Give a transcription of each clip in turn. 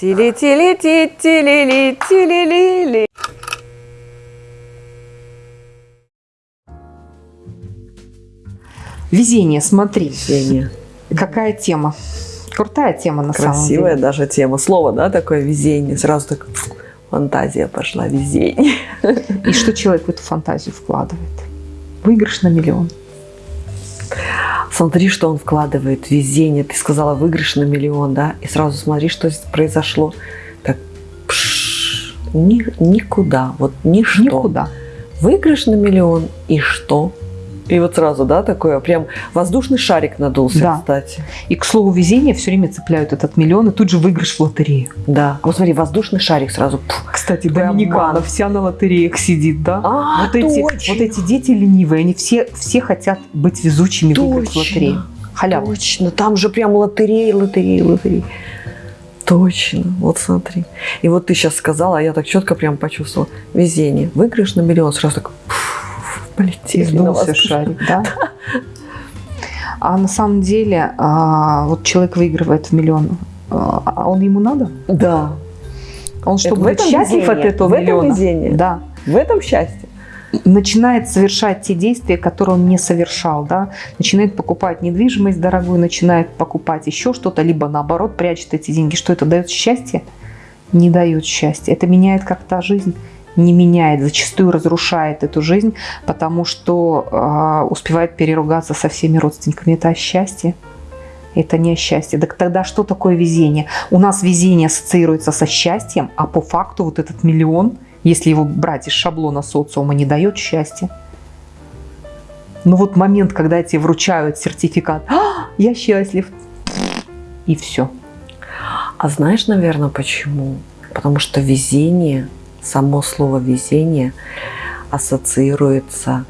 Тили-тили-ти-тили-ли-тили-ли-ли. Везение, смотри. Везение. Какая тема? Крутая тема на самом Красивая деле. даже тема. Слово, да, такое везение. Сразу так фантазия пошла, везение. И что человек в эту фантазию вкладывает? Выигрыш на миллион. Смотри, что он вкладывает везение. Ты сказала выигрыш на миллион, да? И сразу смотри, что здесь произошло. Так, пш, ни, никуда, вот ничто. Никуда. Выигрыш на миллион и что? И вот сразу, да, такое, прям воздушный шарик надулся, Да. кстати. И к слову везения все время цепляют этот миллион, и тут же выигрыш в лотерею. Да. Вот смотри, воздушный шарик сразу. Кстати, Прям Доминикана ман. вся на лотереях сидит, да? А, вот, эти, точно. вот эти дети ленивые, они все, все хотят быть везучими, выиграть в Точно. лотерею. Халява. Точно, там же прям лотереи, лотереи, лотереи. Точно, вот смотри. И вот ты сейчас сказала, а я так четко прям почувствовала. Везение. Выигрыш на миллион, сразу так пф, полетели Сдулся шарик, да? А на самом деле, а, вот человек выигрывает в миллион, а а он ему надо? Да, Он что, Это в будет этом счастлив от этого В этом везение? Да. в этом счастье. Начинает совершать те действия, которые он не совершал, да? Начинает покупать недвижимость дорогую, начинает покупать еще что-то, либо наоборот прячет эти деньги. Что это дает счастье? Не дает счастья. Это меняет как-то жизнь? Не меняет, зачастую разрушает эту жизнь, потому что а, успевает переругаться со всеми родственниками. Это счастье? Это не счастье. Так тогда что такое везение? У нас везение ассоциируется со счастьем, а по факту вот этот миллион, если его брать из шаблона социума, не дает счастья. Но вот момент, когда тебе вручают сертификат, «А, я счастлив, и все. А знаешь, наверное, почему? Потому что везение, само слово везение ассоциируется,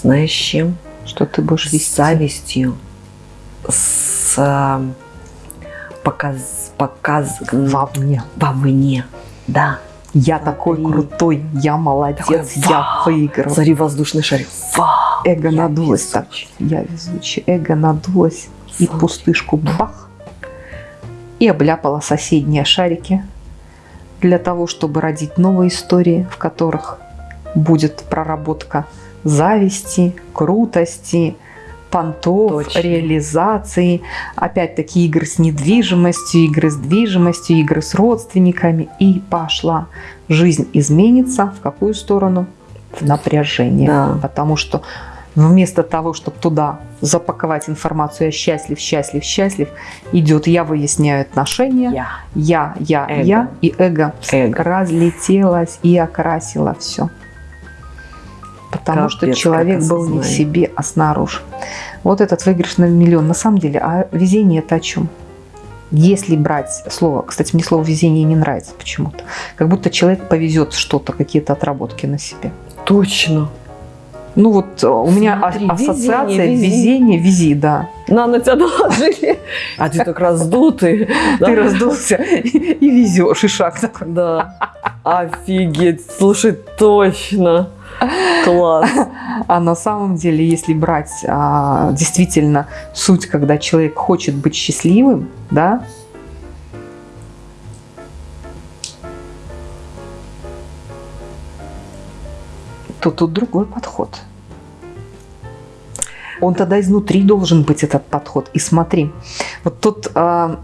знаешь, с чем? Что ты будешь с вести. завистью, с а, показ, показ Вовне. вовне. Да. Я такой Смотри. крутой, я молодец, Такой, я выиграл. Смотри, воздушный шарик. Вау! Эго я надулось так. везучий. Я везучий. Эго надулось. И Смотри. пустышку бах. И обляпала соседние шарики. Для того, чтобы родить новые истории, в которых будет проработка зависти, крутости, понтов, Точно. реализации, опять-таки игры с недвижимостью, игры с движимостью, игры с родственниками. И пошла. Жизнь изменится в какую сторону? В напряжение. Да. Потому что вместо того, чтобы туда запаковать информацию «я счастлив, счастлив, счастлив», идет «я выясняю отношения», Я. «я, я, Эго. я», и эго Эго. разлетелось и окрасило все. Потому что Капец, человек как был не в себе, а снаружи. Вот этот выигрыш на миллион. На самом деле, а везение это о чем? Если брать слово, кстати, мне слово везение не нравится почему-то. Как будто человек повезет что-то, какие-то отработки на себе. Точно. Ну вот э, у меня а- Смотри, ассоциация везение, вези. везение, вези, да. На, на тебя наложили. А ты так раздутый. Ты раздулся и везешь, и шаг такой. Да. Офигеть. Слушай, точно. Класс. А на самом деле, если брать а, действительно суть, когда человек хочет быть счастливым, да, то тут другой подход. Он тогда изнутри должен быть этот подход. И смотри, вот тот а,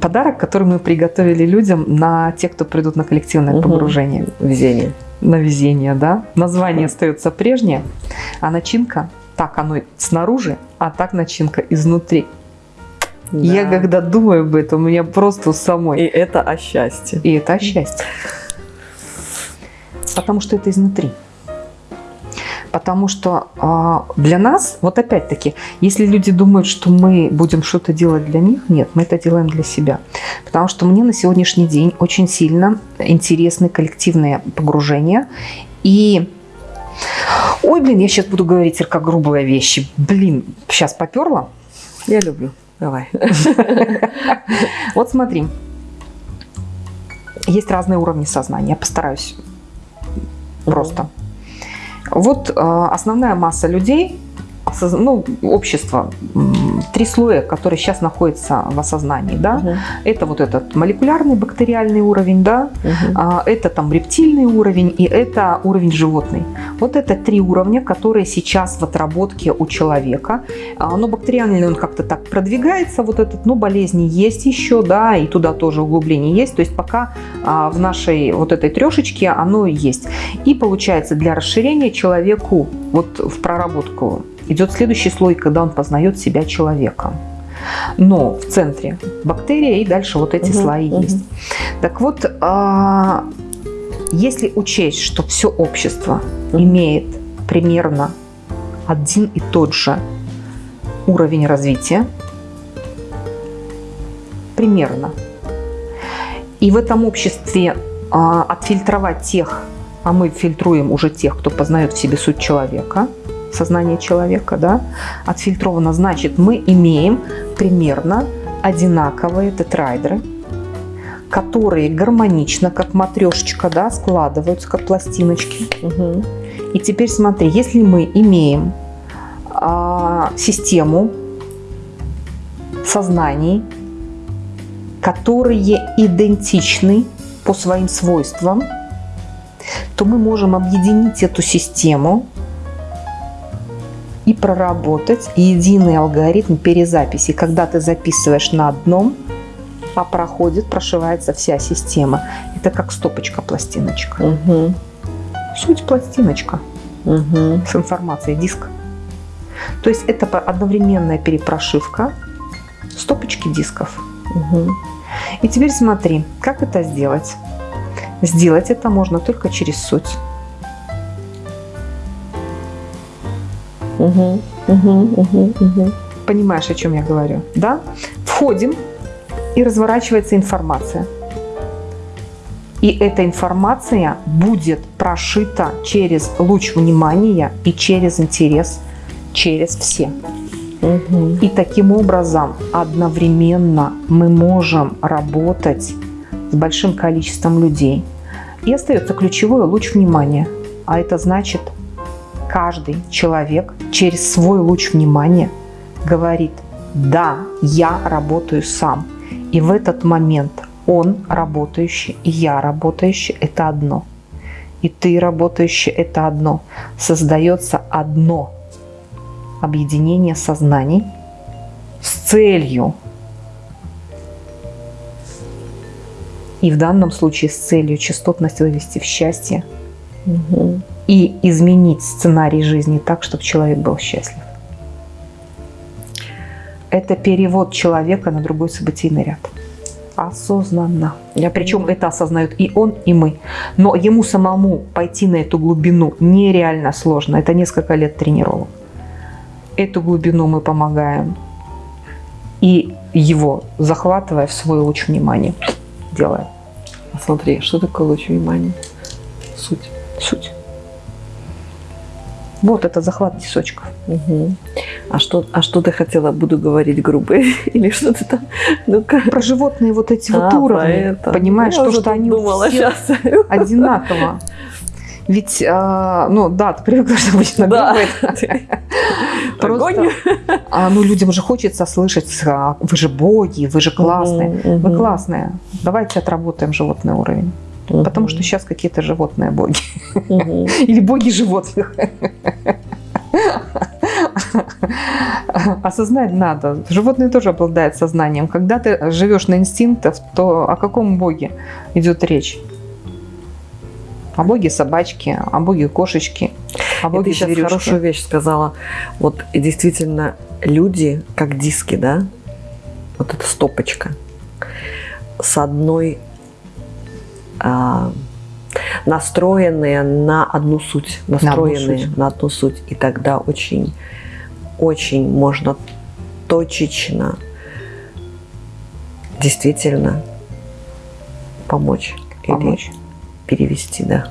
подарок, который мы приготовили людям на тех, кто придут на коллективное Мгм. погружение Везение. на везение, да? Название остается прежнее, а начинка так оно снаружи, а так начинка изнутри. Я Да. когда думаю об этом, у меня просто у И самой. это о счастье. И это счастье. Потому что это изнутри. Потому что а, для нас, вот опять-таки, если люди думают, что мы будем что-то делать для них, нет, мы это делаем для себя. Потому что мне на сегодняшний день очень сильно интересны коллективные погружения. И Ой, блин, я сейчас буду говорить только грубые вещи. Блин, сейчас поперла. Я люблю. Давай. Вот смотри. Есть разные уровни сознания. Я постараюсь просто. Вот э, основная масса людей ну, общество, м, три слоя, которые сейчас находятся в осознании, да. Мгм. Это вот этот молекулярный бактериальный уровень, да, Мгм. а, это там рептильный уровень и это уровень животный. Вот это три уровня, которые сейчас в отработке у человека. А, Но бактериальный он как-то так продвигается, вот этот, но болезни есть еще, да, и туда тоже углубление есть. То есть пока а, в нашей вот этой трешечке оно есть. И получается для расширения человеку вот в проработку идет следующий слой, когда он познает себя человеком. Но в центре бактерия и дальше вот эти Мгм, слои мгм. есть. Так вот, а, если учесть, что все общество Мгм. имеет примерно один и тот же уровень развития, примерно, и в этом обществе а, отфильтровать тех, а мы фильтруем уже тех, кто познает в себе суть человека, сознание человека, да, отфильтровано, значит, мы имеем примерно одинаковые тетрайдеры, которые гармонично, как матрешечка, да, складываются, как пластиночки. Мгм. И теперь смотри, если мы имеем а, систему сознаний, которые идентичны по своим свойствам, то мы можем объединить эту систему и проработать единый алгоритм перезаписи. Когда ты записываешь на одном, а проходит, прошивается вся система. Это как стопочка, пластиночка. Мгм. Суть пластиночка Мгм. с информацией, диск. То есть это одновременная перепрошивка стопочки дисков. Мгм. И теперь смотри, как это сделать. Сделать это можно только через суть. Мгм. Мгм. Мгм. Мгм. Понимаешь, о чем я говорю? Да? Входим, и разворачивается информация. И эта информация будет прошита через луч внимания и через интерес, через все. Мгм. И таким образом одновременно мы можем работать с большим количеством людей. И остается ключевой луч внимания. А это значит, каждый человек через свой луч внимания говорит, да, я работаю сам. И в этот момент он работающий и я работающий – это одно. И ты работающий – это одно. Создается одно объединение сознаний с целью и в данном случае с целью частотность вывести в счастье Мгм. И изменить сценарий жизни так, чтобы человек был счастлив. Это перевод человека на другой событийный ряд. Осознанно. Я Причем это осознают и он, и мы. Но ему самому пойти на эту глубину нереально сложно. Это несколько лет тренировок. Эту глубину мы помогаем. И его, захватывая в свой луч внимания, делаем. А Смотри, что такое луч внимания? Суть. Суть. Вот это захват тисочков. Мгм. А что, а что ты хотела? Буду говорить грубо или что ты там? Ну-ка. Про животные вот эти вот А, уровни. про это. Понимаешь, Я то, что они думала сейчас. одинаково. Ведь, а, ну да, ты привыкла, что обычно Да. Просто, а, ну людям же хочется слышать, а, вы же боги, вы же классные. Мгм, Вы мгм. классные. Давайте отработаем животный уровень. Потому что сейчас какие-то животные боги. Мгм. Или боги животных. Осознать надо. Животные тоже обладают сознанием. Когда ты живешь на инстинктах, то о каком боге идет речь? О боге собачки, о боге кошечки, о И боге ты сейчас хорошую вещь сказала. Вот и действительно люди, как диски, да? Вот эта стопочка. С одной а, настроенные на одну суть. Настроенные суть. на одну суть. И тогда очень, очень можно точечно действительно помочь. Помочь. Или перевести, да.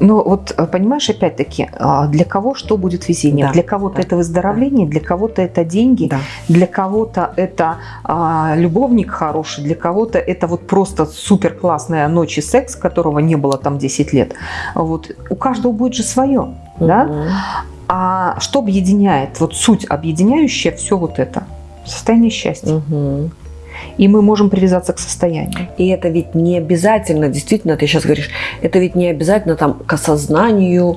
Но вот э, понимаешь, опять-таки, а, для кого что будет везение? Да, для кого-то да, это выздоровление, для кого-то это деньги, Да. для кого-то это а, любовник хороший, для кого-то это вот просто супер классная ночь и секс, которого не было там 10 лет. Вот у каждого будет же свое, да? А что объединяет? Вот суть объединяющая все вот это. Состояние счастья. Мгм. И мы можем привязаться к состоянию. И это ведь не обязательно, действительно, ты сейчас говоришь, это ведь не обязательно там к осознанию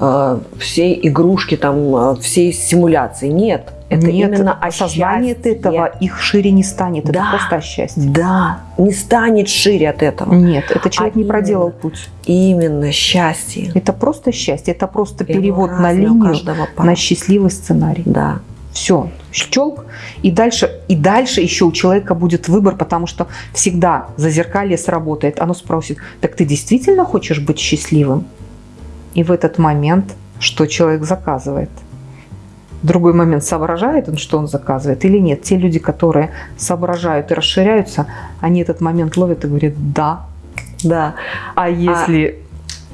э, всей игрушки, там, э, всей симуляции. Нет, это Нет, именно о осознание от счастье. этого их шире не станет. Это Да. просто о счастье. Да, не станет шире от этого. Нет, это человек А не проделал именно. путь. Именно счастье. Это просто счастье. Это просто перевод на линию, на счастливый сценарий. Да. Все, щелк. И дальше, и дальше еще у человека будет выбор, потому что всегда зазеркалье сработает. Оно спросит, так ты действительно хочешь быть счастливым? И в этот момент, что человек заказывает? Другой момент соображает он, что он заказывает или нет. Те люди, которые соображают и расширяются, они этот момент ловят и говорят «да». Да. А если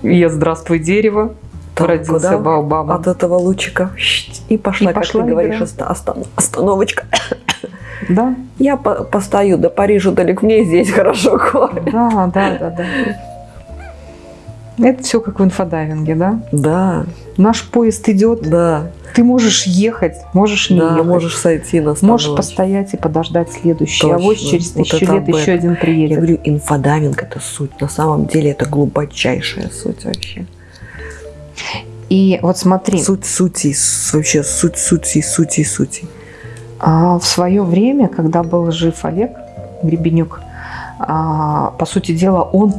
я «здравствуй, дерево», То родился куда Баобабом. От этого лучика и пошла, И как пошла ты говоришь, игра. остан- остановочка. Да, Я по- постою до Парижа далеко, мне здесь хорошо, да, да, да, да. Это все как в инфодайвинге, да? Да, Наш поезд идет, да, ты можешь ехать, можешь не да, ехать. можешь сойти на Можешь остановочку. постоять и подождать следующий. Точно. А вот через Вот тысячу это лет еще один Я приедет. говорю, инфодайвинг – это суть. На самом деле это глубочайшая суть вообще. И вот смотри, Суть сути, вообще суть сути, сути, сути. а, в свое время, когда был жив Олег Гребенюк, а, по сути дела, он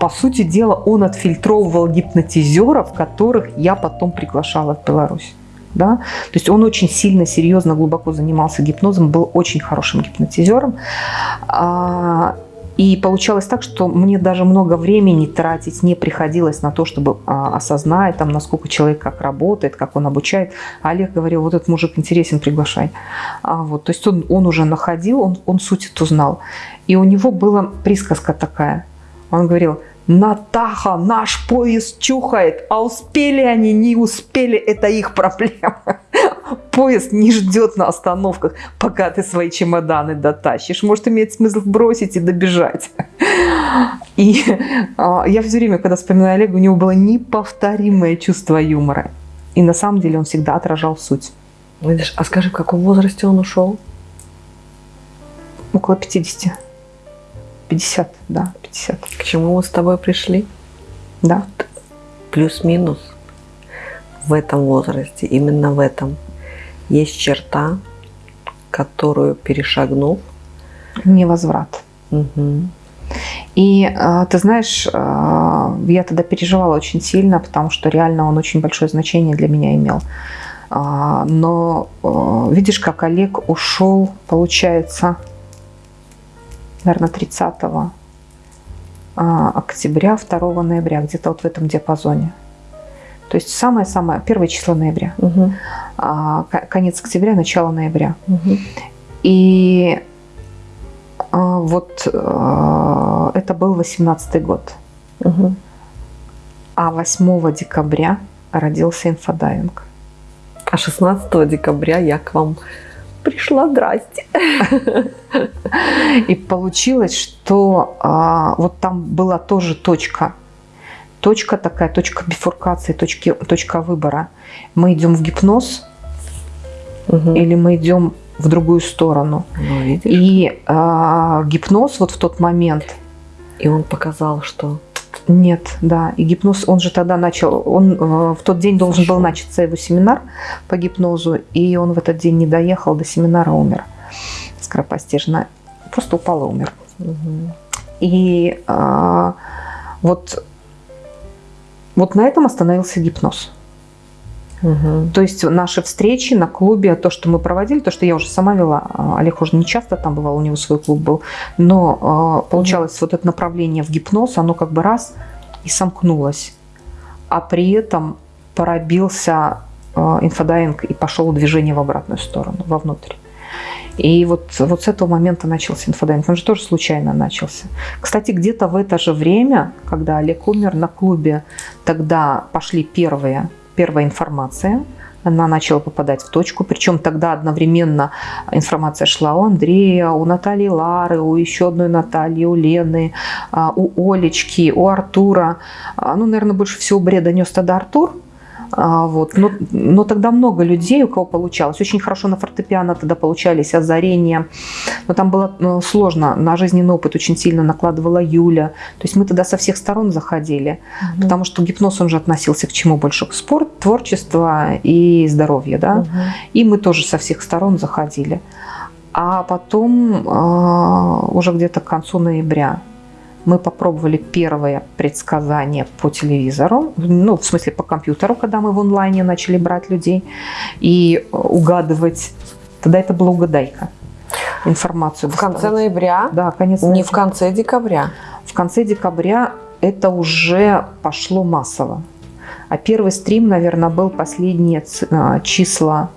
по сути дела, он отфильтровывал гипнотизеров, которых я потом приглашала в Беларусь. Да? То есть он очень сильно, серьезно, глубоко занимался гипнозом, был очень хорошим гипнотизером. А, И получалось так, что мне даже много времени тратить не приходилось на то, чтобы а, осознать, там, насколько человек как работает, как он обучает. А Олег говорил, вот этот мужик интересен, приглашай. А вот, то есть он, он уже находил, он, он суть эту знал. И у него была присказка такая. Он говорил, Натаха, наш поезд чухает, а успели они, не успели, это их проблема. Поезд не ждет на остановках, пока ты свои чемоданы дотащишь. Может, имеет смысл бросить и добежать. И а, я все время, когда вспоминаю Олега, у него было неповторимое чувство юмора. И на самом деле он всегда отражал суть. Видишь, а скажи, в каком возрасте он ушел? Около 50. 50, да, 50. К чему мы с тобой пришли? Да. Плюс-минус. В этом возрасте, именно в этом, есть черта, которую перешагнув, Невозврат. мгм, И э, ты знаешь, э, я тогда переживала очень сильно, потому что реально он очень большое значение для меня имел. А, Но видишь, как Олег ушел, получается, наверное, 30 а, октября, 2 ноября, где-то вот в этом диапазоне. То есть самое-самое, первое число ноября. ко- Конец октября, начало ноября. мгм. И а, вот а, это был 18 год. Мгм. А 8 декабря родился инфодайвинг. А 16 декабря я к вам пришла, здрасте. И получилось, что а, вот там была тоже точка. Точка такая, точка бифуркации, точки, точка выбора. Мы идем в гипноз Мгм. или мы идем в другую сторону. Ну, видишь? И а, гипноз вот в тот момент И он показал, что Нет, да. И гипноз, он же тогда начал, он э, в тот день должен был начаться его семинар по гипнозу, и он в этот день не доехал до семинара, умер скоропостижно. Просто упал и умер. мгм, И а, вот, вот на этом остановился гипноз. Мгм. То есть наши встречи на клубе, то, что мы проводили, то, что я уже сама вела, а, Олег уже не часто там бывал, у него свой клуб был, но а, получалось вот это направление в гипноз, оно как бы раз и сомкнулось, а при этом пробился а, инфодайвинг и пошел движение в обратную сторону, вовнутрь. И вот, вот с этого момента начался инфодайвинг. Он же тоже случайно начался. Кстати, где-то в это же время, когда Олег умер на клубе, тогда пошли первые первая информация. Она начала попадать в точку, причем тогда одновременно информация шла у Андрея, у Натальи Лары, у еще одной Натальи, у Лены, а, у Олечки, у Артура. А, Ну, наверное, больше всего бреда нес тогда Артур, вот. но, но тогда много людей, у кого получалось. Очень хорошо на фортепиано тогда получались озарения. Но там было ну, сложно. На жизненный опыт очень сильно накладывала Юля. То есть мы тогда со всех сторон заходили. Мгм. Потому что гипноз, он же относился к чему больше? К спорт, творчество и здоровье. Да? Мгм. И мы тоже со всех сторон заходили. А потом, а, уже где-то к концу ноября, мы попробовали первое предсказание по телевизору, ну, в смысле по компьютеру, когда мы в онлайне начали брать людей и угадывать. Тогда это была угадайка. Информацию В конце ноября, Да, конец не ноября. в конце декабря. В конце декабря это уже пошло массово. А первый стрим, наверное, был последние а, числа.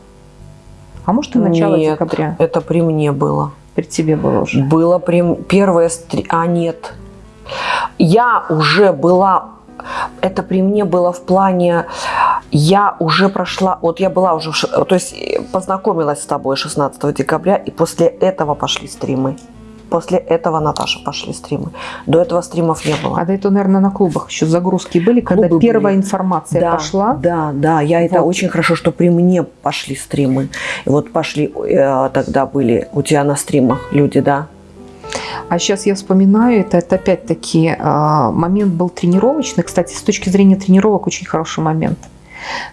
А может и начало Нет. декабря. Это при мне было. При тебе было уже. Было при... первое... стри- А, нет. Я уже была... Это при мне было в плане... Я уже прошла... Вот я была уже... То есть э, познакомилась с тобой 16 декабря, и после этого пошли стримы. После этого, Наташа, пошли стримы. До этого стримов не было. А до этого, наверное, на клубах еще загрузки были, когда Клубы первая были. информация да, пошла. Да, да, я это Вот. очень хорошо, что при мне пошли стримы. И вот пошли, э, тогда были у тебя на стримах люди, да? А сейчас я вспоминаю, это, это опять-таки а, момент был тренировочный. Кстати, с точки зрения тренировок очень хороший момент.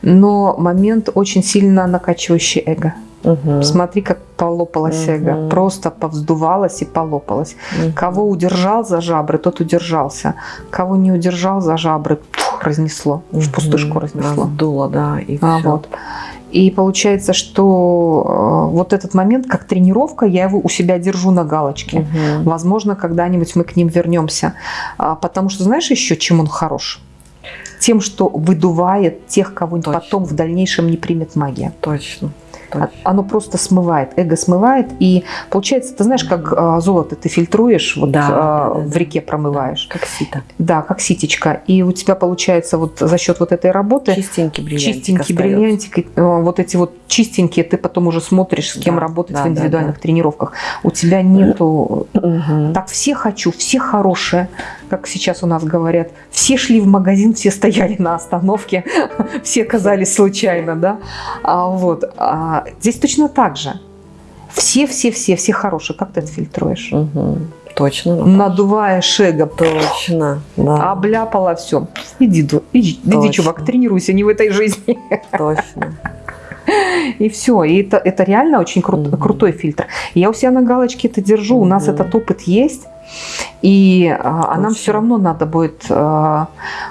Но момент очень сильно накачивающий эго. Мгм. Смотри, как полопалась Мгм. эго. Просто повздувалась и полопалась. Мгм. Кого удержал за жабры, тот удержался. Кого не удержал за жабры, пф, разнесло. В Мгм. пустышку разнесло. Раздуло, да, и А, всё. вот. И получается, что э, вот этот момент, как тренировка, я его у себя держу на галочке. Мгм. Возможно, когда-нибудь мы к ним вернемся. А, Потому что знаешь еще, чем он хорош? Тем, что выдувает тех, кого Точно. потом в дальнейшем не примет магия. Точно. А- точно. Оно просто смывает, эго смывает. И получается, ты знаешь, как а, золото ты фильтруешь, вот Да, а, да, да, в да. реке промываешь. Как сито. Да, как ситечка. И у тебя получается вот за счет вот этой работы Чистенький бриллиантик чистенький остается. бриллиантик, э, вот эти вот чистенькие, ты потом уже смотришь, с кем Да, работать да, в да, индивидуальных да. тренировках. У тебя нету Мгм. так все хочу, все хорошие, как сейчас у нас говорят. Все шли в магазин, все стояли на остановке, все казались случайно, да. А, вот. А, здесь точно так же. Все, все, все, все хорошие. Как ты это фильтруешь? Мгм. Точно. Наташа. Надувая шега, Точно. Да. обляпала все. Иди, иди, иди, чувак, тренируйся, не в этой жизни. Точно. И все. И это, это реально очень крут- Мгм. крутой фильтр. Я у себя на галочке это держу. У нас этот опыт есть. И, а, а нам все равно надо будет... а,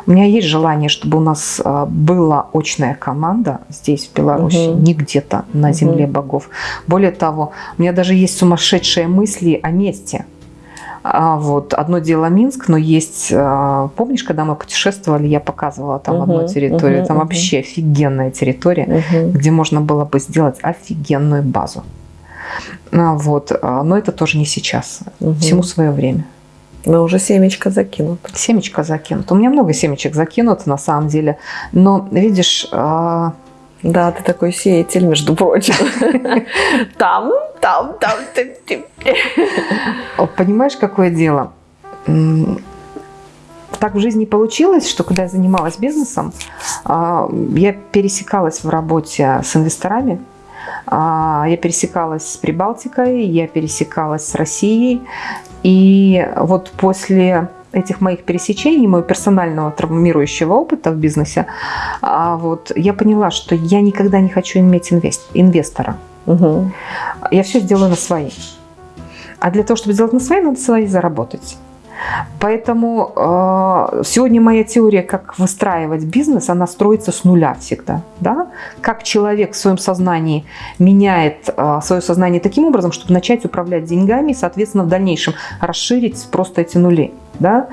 у меня есть желание, чтобы у нас а, была очная команда здесь, в Беларуси, Мгм. не где-то на земле богов. Более того, у меня даже есть сумасшедшие мысли о месте. А, вот одно дело Минск, но есть, а, помнишь, когда мы путешествовали, я показывала там одну Мгм, территорию, мгм, там мгм. вообще офигенная территория Мгм. где можно было бы сделать офигенную базу. А, Вот. Но это тоже не сейчас. Мгм. Всему свое время. Но уже семечко закинуто. Семечко закинуто. У меня много семечек закинуто на самом деле. Но видишь, а, Да, ты такой сеятель, между прочим. Там, там, там. понимаешь, какое дело? Так в жизни получилось, что когда я занималась бизнесом, а, я пересекалась в работе с инвесторами, а, я пересекалась с Прибалтикой, я пересекалась с Россией. И вот после этих моих пересечений, моего персонального травмирующего опыта в бизнесе, а, вот, я поняла, что я никогда не хочу иметь инвест- инвестора. Мгм. Я все сделаю на свои. А для того, чтобы сделать на свои, надо свои заработать. Поэтому э, сегодня моя теория, как выстраивать бизнес, она строится с нуля всегда. Да? Как человек в своем сознании меняет э, свое сознание таким образом, чтобы начать управлять деньгами и, соответственно, в дальнейшем расширить просто эти нули. Да?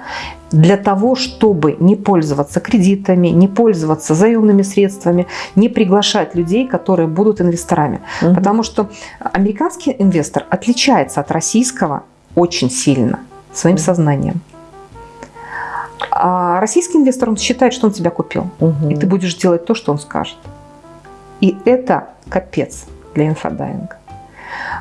Для того, чтобы не пользоваться кредитами, не пользоваться заемными средствами, не приглашать людей, которые будут инвесторами. Мгм. Потому что американский инвестор отличается от российского очень сильно своим сознанием. А российский инвестор, он считает, что он тебя купил. Мгм. И ты будешь делать то, что он скажет. И это капец для инфодайинга.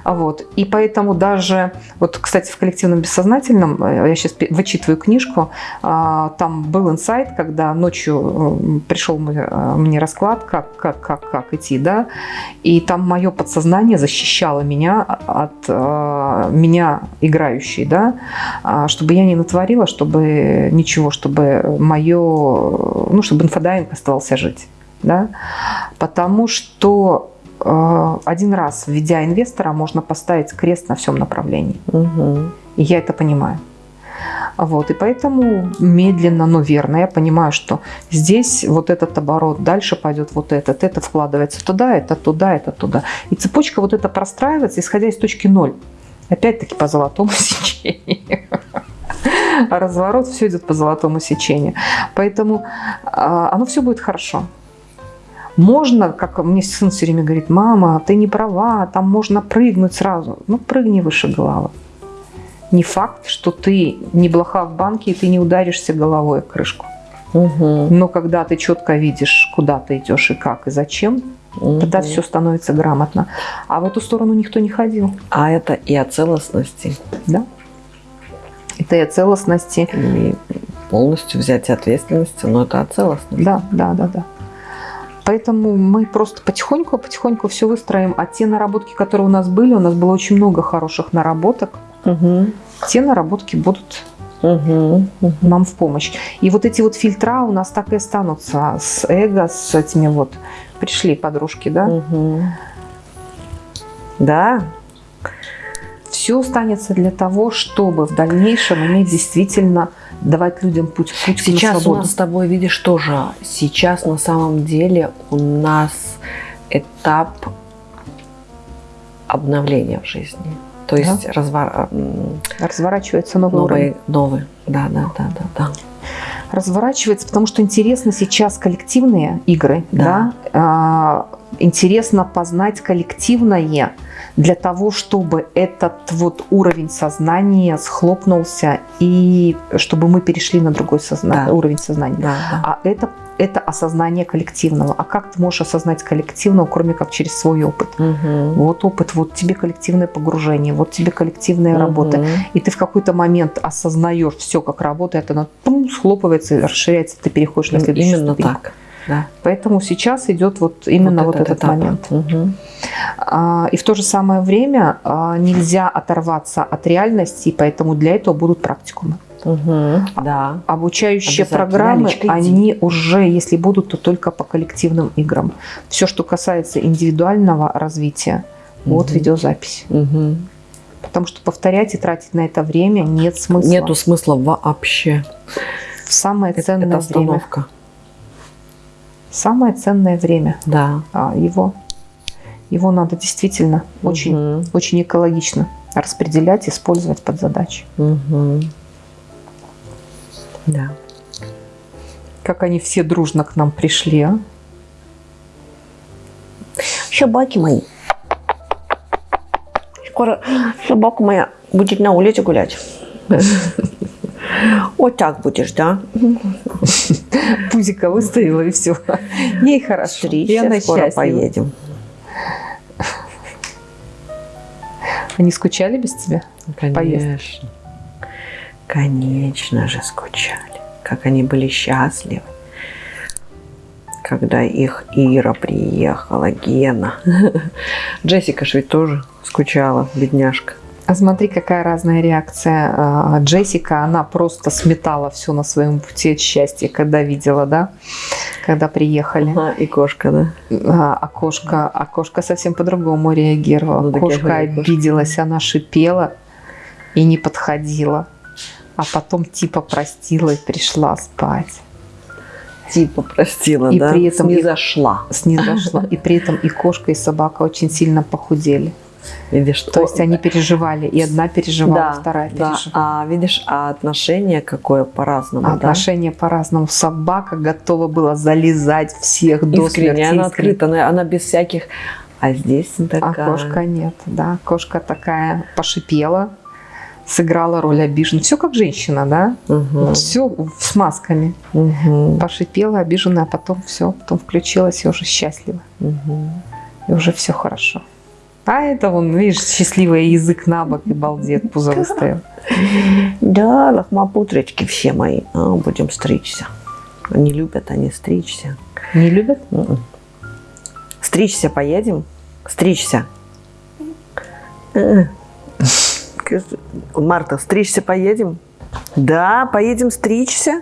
А Вот. И поэтому даже, вот, кстати, в коллективном бессознательном, э, я сейчас вычитываю книжку, а, там был инсайт, когда ночью э, пришел э, мне расклад, как, как, как, как идти, да, и там мое подсознание защищало меня от меня играющей, да, а, чтобы я не натворила, чтобы ничего, чтобы мое, ну, чтобы инфодайинг оставался жить, да, потому что Э, один раз, введя инвестора, можно поставить крест на всем направлении. Угу. И я это понимаю. Вот, и поэтому медленно, но верно я понимаю, что здесь вот этот оборот, дальше пойдет вот этот, это вкладывается туда, это туда, это туда. И цепочка вот эта простраивается, исходя из точки ноль. Опять-таки по золотому сечению. Разворот все идет по золотому сечению. Поэтому а, оно все будет хорошо. Можно, как мне сын все время говорит, мама, ты не права, там можно прыгнуть сразу. Ну, прыгни выше головы. Не факт, что ты не блоха в банке, и ты не ударишься головой в крышку. Угу. Но когда ты четко видишь, куда ты идешь и как, и зачем, угу. тогда все становится грамотно. А в эту сторону никто не ходил. А это и о целостности. Да. Это и о целостности. И полностью взять ответственность, но это о целостности. Да, да, да, да. Поэтому мы просто потихоньку-потихоньку все выстроим. А те наработки, которые у нас были, у нас было очень много хороших наработок, угу. те наработки будут угу. нам в помощь. И вот эти вот фильтра у нас так и останутся с эго, с этими вот пришли подружки, да? Угу. Да. Все останется для того, чтобы в дальнейшем иметь действительно давать людям путь, путь Сейчас у нас с тобой, видишь, тоже. Сейчас на самом деле у нас этап обновления в жизни. То есть да? развор... разворачивается новый, новый уровень. Новый, да, да, да, да, да. Разворачивается, потому что интересно сейчас коллективные игры, да. да? Интересно познать коллективное, для того, чтобы этот вот уровень сознания схлопнулся и чтобы мы перешли на другой созна... да. уровень сознания. Да, да. А это, это осознание коллективного. А как ты можешь осознать коллективного, кроме как через свой опыт? Угу. Вот опыт, вот тебе коллективное погружение, вот тебе коллективная угу. работа. И ты в какой-то момент осознаешь все, как работает, оно пум, схлопывается, расширяется, ты переходишь на следующий Именно ступень. так. Да. Поэтому сейчас идет вот именно вот, вот этот, этот момент. Угу. А, и в то же самое время а, нельзя оторваться от реальности, поэтому для этого будут практикумы. Угу, да. Обучающие программы, они уже, если будут, то только по коллективным играм. Все, что касается индивидуального развития, угу. вот видеозапись. Угу. Потому что повторять и тратить на это время нет смысла. Нету смысла вообще. В самое ценное это время самое ценное время. Да. А, его, его надо действительно угу. очень, очень экологично распределять, использовать под задачи. Угу. Да. Как они все дружно к нам пришли, а? Собаки мои. Скоро собака моя будет на улице гулять. Вот так будешь, да? Пузика выставила и все. Ей хорошо. Стричься, и она скоро счастлива. поедем. Они скучали без тебя? Конечно. Поездки? Конечно же скучали. Как они были счастливы. Когда их Ира приехала, Гена. Джессика же ведь тоже скучала, бедняжка. А смотри, какая разная реакция. А, Джессика, она просто сметала все на своем пути от счастья, когда видела, да, когда приехали. Ага, и кошка, да? А, а кошка, а кошка совсем по-другому реагировала. Ну, кошка обиделась, она шипела и не подходила. А потом типа простила и пришла спать. Типа простила, и да? При этом снизошла. И, снизошла. И при этом и кошка, и собака очень сильно похудели. Видишь, То есть они переживали, и одна переживала, да, вторая переживала. Да. А видишь, а отношение какое по-разному, Отношение да? по-разному. Собака готова была залезать всех до смерти. Она открыта, она, она без всяких... А здесь такая... А кошка нет, да. Кошка такая пошипела, сыграла роль обиженной. Все как женщина, да? Угу. Все с масками. Угу. Пошипела, обиженная, а потом все, потом включилась и уже счастлива. Угу. И уже все хорошо. А это вон, видишь, счастливый язык на бок и балдет, пузо выставил. Да, лохмопутрички все мои. А, будем стричься. Они любят они стричься. Не любят? М-м. Стричься поедем? Стричься. Марта, стричься поедем? Да, поедем стричься.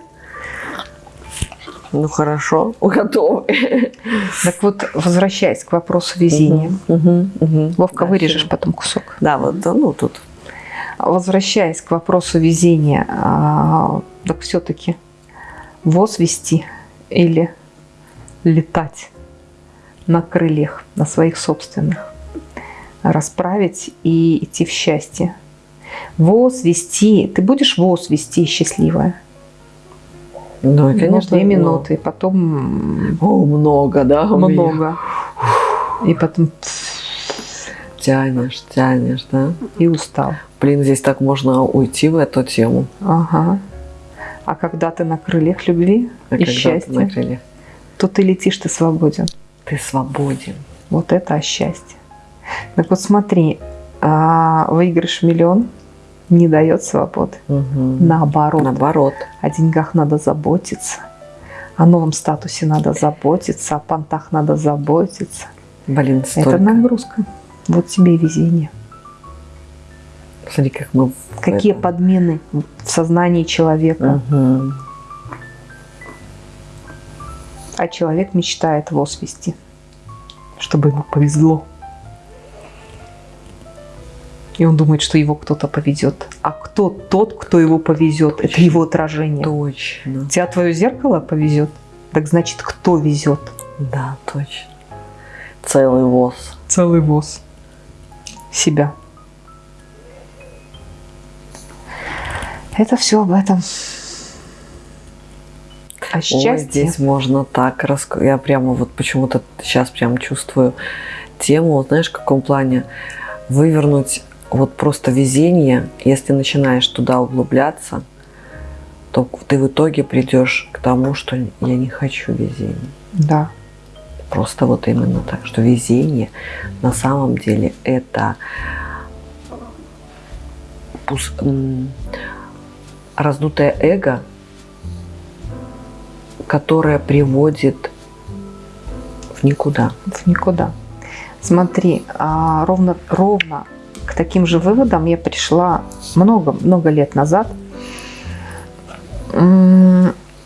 Ну хорошо, готовы. Так вот, возвращаясь к вопросу везения. Мгм, мгм. Вовка, Да, вырежешь потом кусок. Да, вот, да, ну тут. Возвращаясь к вопросу везения, а, так все-таки воз вести или летать на крыльях, на своих собственных, расправить и идти в счастье. Воз вести, ты будешь воз вести счастливая? Ну, и, конечно, две ну, минуты, потом О, много, да? много. И потом Тянешь, тянешь, да? и устал. Блин, здесь так можно уйти в эту тему. Ага. А когда ты на крыльях любви А и когда ты счастья, на крыльях? то ты летишь, ты свободен. Ты свободен. Вот это счастье. Так вот смотри, а, выигрыш миллион не дает свободы. Мгм. Наоборот, Наоборот. о деньгах надо заботиться, о новом статусе надо заботиться, о понтах надо заботиться. Блин, столько. Это нагрузка. Вот тебе и везение. Смотри, как мы... Какие этом. подмены в сознании человека. Мгм. А человек мечтает воз вести, чтобы ему повезло. И он думает, что его кто-то повезет. А кто тот, кто его повезет? Это Точно. его отражение. Точно. Тебя твое зеркало повезет? Так значит, кто везет? Да, точно. Целый воз. Целый воз. Себя. Это все об этом. А Ой, счастье. здесь можно так раск... Я прямо вот почему-то сейчас прям чувствую тему, знаешь, в каком плане вывернуть вот просто везение, если начинаешь туда углубляться, то ты в итоге придешь к тому, что я не хочу везения. Да. Просто вот именно так, что везение на самом деле это раздутое эго, которое приводит в никуда. в никуда. Смотри, а, ровно, ровно к таким же выводам я пришла много-много лет назад.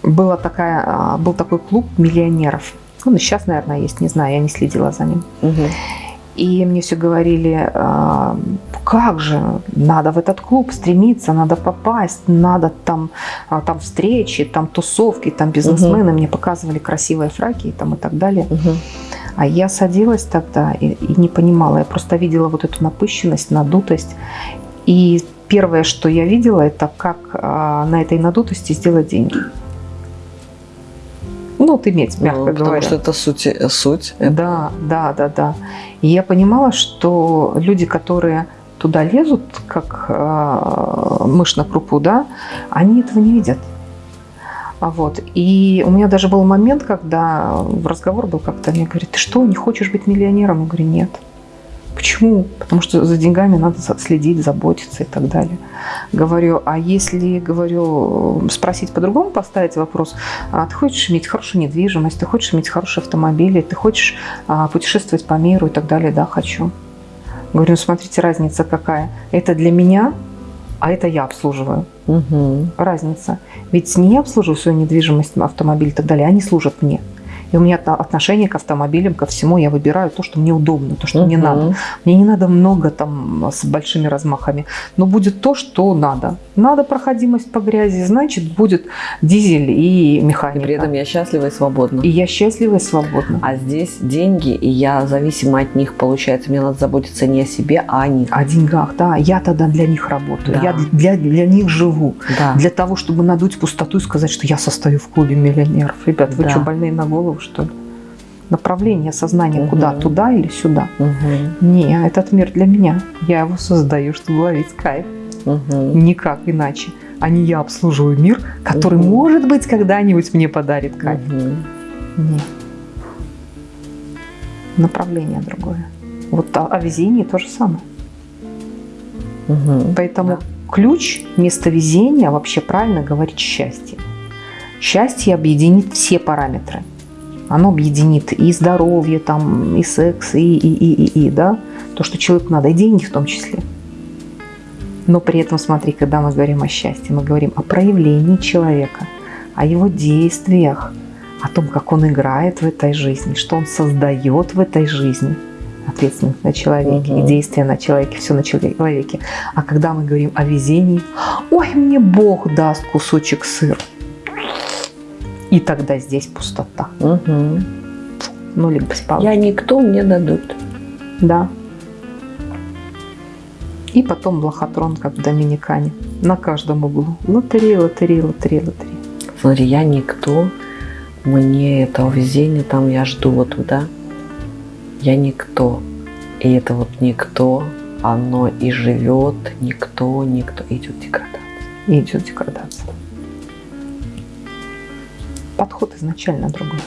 Была такая, а, был такой клуб миллионеров. Он и сейчас, наверное, есть, не знаю, я не следила за ним. И мне все говорили, а, как же, надо в этот клуб стремиться, надо попасть, надо там, а, там встречи, там тусовки, там бизнесмены. Мне показывали красивые фраки и, там, и так далее. А я садилась тогда и, и не понимала. Я просто видела вот эту напыщенность, надутость. И первое, что я видела, это как а, на этой надутости сделать деньги. Ну, вот иметь, мягко Ну, потому говоря. что это суть. э, суть. Это- Да, да, да, да. И я понимала, что люди, которые туда лезут, как а, мышь на крупу, да, они этого не видят. А вот. И у меня даже был момент, когда разговор был как-то, мне говорит, ты что, не хочешь быть миллионером? Я говорю, нет. Почему? Потому что за деньгами надо следить, заботиться и так далее. Говорю, а если, говорю, спросить по-другому, поставить вопрос, а ты хочешь иметь хорошую недвижимость, ты хочешь иметь хорошие автомобили, ты хочешь а, путешествовать по миру и так далее, да, хочу. Говорю, ну смотрите, разница какая. Это для меня, а это я обслуживаю. Мгм. Разница. Ведь не я обслуживаю свою недвижимость, автомобиль и так далее, они служат мне. И у меня отно- отношение к автомобилям, ко всему, я выбираю то, что мне удобно, то, что мне Мгм. надо. Мне не надо много там с большими размахами, но будет то, что надо. Надо проходимость по грязи, значит, будет дизель и И механика. при этом я счастлива и свободна. И я счастлива и свободна. А здесь деньги, и я зависима от них. Получается, мне надо заботиться не о себе, а о них. О деньгах, да. Я тогда для них работаю. Да. Я для, для них живу. Да. Для того, чтобы надуть пустоту и сказать, что я состою в клубе миллионеров. Ребят, вы Да. что, больные на голову, что ли? Направление сознания Мгм. куда? Туда или сюда? Мгм. Не, этот мир для меня. Я его создаю, чтобы ловить кайф. Мгм. Никак иначе. А не я обслуживаю мир, который, Мгм. может быть, когда-нибудь мне подарит кайф. Мгм. Нет. Направление другое. Вот о, о везении то же самое. Мгм. Поэтому Да. ключ вместо везения вообще правильно говорить счастье. Счастье объединит все параметры. Оно объединит и здоровье, там, и секс, и, и, и, и, и, да, то, что человеку надо, и деньги в том числе. Но при этом, смотри, когда мы говорим о счастье, мы говорим о проявлении человека, о его действиях, о том, как он играет в этой жизни, что он создает в этой жизни. Ответственность на человеке, Мгм. и действия на человеке, все на человеке. А когда мы говорим о везении, ой, мне Бог даст кусочек сыра. И тогда здесь пустота. Мгм. Ну, либо спал. Я никто, мне дадут. Да. И потом лохотрон, как в Доминикане. На каждом углу. Лотерея, лотерея, лотерея, лотерея. Смотри, я никто, мне этого везения, там я жду вот туда. Я никто. И это вот никто, оно и живет, никто, никто, идет деградация. Идет деградация. Подход изначально другой.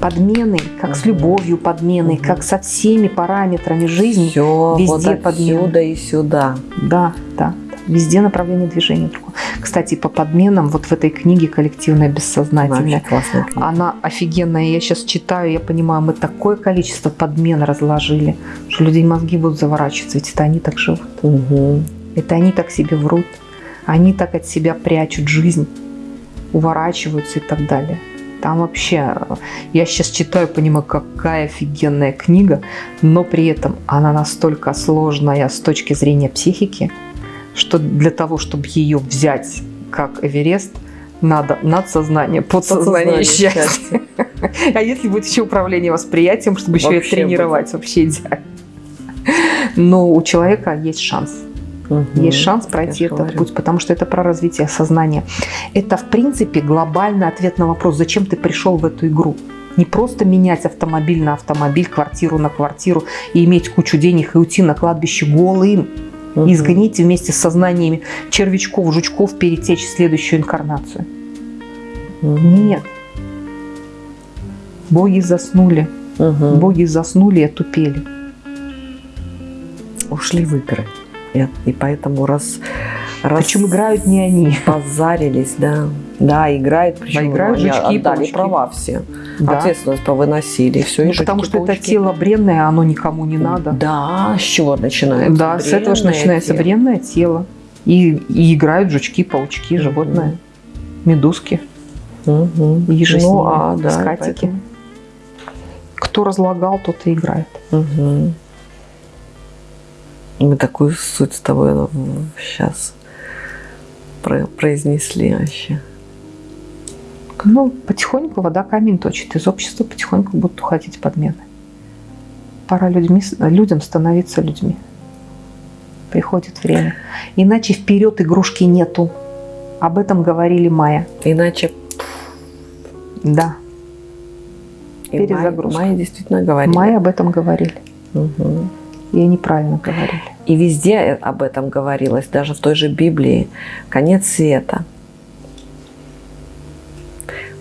Подмены, как с Мгм. любовью подмены, Мгм. как со всеми параметрами жизни. Все везде вот подмены. отсюда и сюда. Да, да, да. Везде направление движения другое. Кстати, по подменам вот в этой книге «Коллективное бессознательное». Она офигенная. Я сейчас читаю, я понимаю, мы такое количество подмен разложили, что людей мозги будут заворачиваться, ведь это они так живут. Мгм. Это они так себе врут. Они так от себя прячут жизнь, уворачиваются и так далее. Там вообще, э, я сейчас читаю, понимаю, какая офигенная книга, но при этом она настолько сложная с точки зрения психики, что для того, чтобы ее взять как Эверест, надо надсознание, подсознание, Подсознание счастье. А если будет еще управление восприятием, чтобы еще и тренировать, вообще идеально. Но у человека есть шанс. Мгм. Есть шанс пройти этот говорю. путь, потому что это про развитие сознания. Это, в принципе, глобальный ответ на вопрос, зачем ты пришел в эту игру. Не просто менять автомобиль на автомобиль, квартиру на квартиру и иметь кучу денег и уйти на кладбище голым. Мгм. И сгоните вместе с сознаниями червячков, жучков перетечь в следующую инкарнацию. Мгм. Нет. Боги заснули. Мгм. Боги заснули и отупели. ушли в игры. И, и поэтому раз, раз Причем играют не они. позарились, да. Да, играют, причем играют они жучки и отдали паучки. права все. Да. Ответственность повыносили, все. Ну, потому что это тело бренное, оно никому не надо. Да, с чего начинается? Да, с этого же Бренное начинается тело. бренное тело. И, и играют жучки, паучки, животные, медузки, Мгм. ежи Ну, а, да, скатики. поэтому- Кто разлагал, тот и играет. Мгм. Мы такую суть с тобой сейчас произнесли вообще. Ну, потихоньку вода камень точит. Из общества потихоньку будут уходить подмены. Пора людьми, людям становиться людьми. Приходит время. Иначе вперед игрушки нету. Об этом говорили Майя. Иначе Да, и Майя- Перезагрузка. Майя действительно говорили. Майя об этом говорили. Мгм. И они правильно говорили. И везде об этом говорилось, даже в той же Библии. Конец света.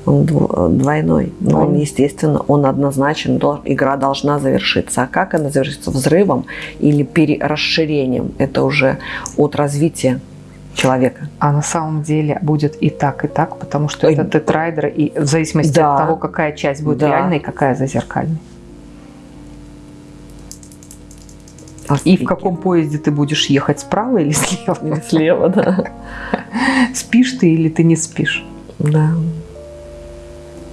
Он дв- двойной. Но он, естественно, он однозначен. Игра должна завершиться. А как она завершится? Взрывом или расширением? Это уже от развития человека. А на самом деле будет и так, и так, потому что Ой. это тетрайдер, и в зависимости Да. от того, какая часть будет Да. реальной, какая зазеркальной. И в каком поезде ты будешь ехать, справа или слева? Или Слева, да. Спишь ты или ты не спишь? Да.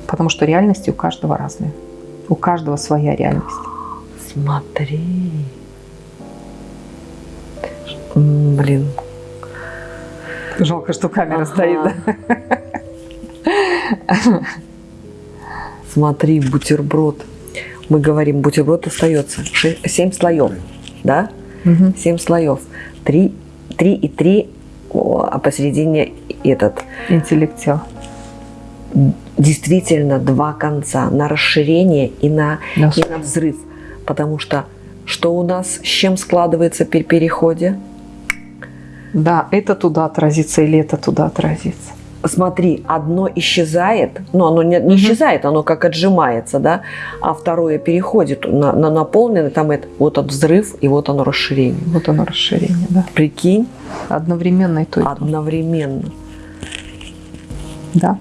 Потому что реальности у каждого разные. У каждого своя реальность. Смотри. Блин. Жалко, что камера Ага. стоит. да? Смотри, бутерброд. Мы говорим, бутерброд остается. Семь слоев, да? Мгм. Семь слоев. Три, три и три, о, а посередине этот. Интеллект тела. Действительно два конца. На расширение и на, Да. и на взрыв. Потому что что у нас, с чем складывается при переходе? Да, это туда отразится или это туда отразится. Смотри, одно исчезает, но оно не, не исчезает, оно как отжимается, да, а второе переходит на, на наполненное, там это, вот он взрыв, и вот оно расширение. Вот оно расширение, да. Прикинь, Одновременно и то, и то. одновременно. Да.